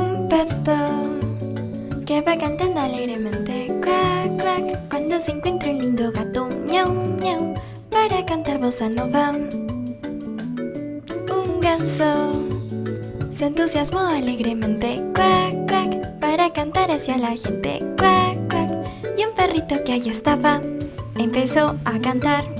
Un pato que va cantando alegremente. Cuac, cuac Cuando se encuentra un lindo gato. Miau, miau Para cantar bossa nova. Un ganso se entusiasmó alegremente. Cuac, cuac Para cantar hacia la gente. Cuac, cuac Y un perrito que allí estaba Empezó a cantar.